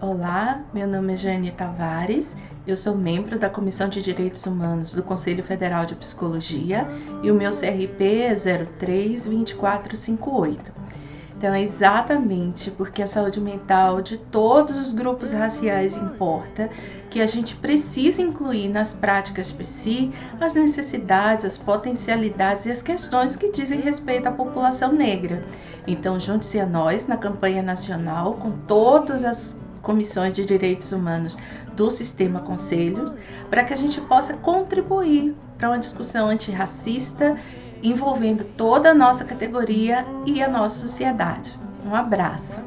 Olá, meu nome é Jane Tavares, eu sou membro da Comissão de Direitos Humanos do Conselho Federal de Psicologia e o meu CRP é 032458. Então é exatamente porque a saúde mental de todos os grupos raciais importa que a gente precisa incluir nas práticas PSI as necessidades, as potencialidades e as questões que dizem respeito à população negra. Então junte-se a nós na campanha nacional com todas as comissões de direitos humanos do sistema conselhos, para que a gente possa contribuir para uma discussão antirracista envolvendo toda a nossa categoria e a nossa sociedade. Um abraço!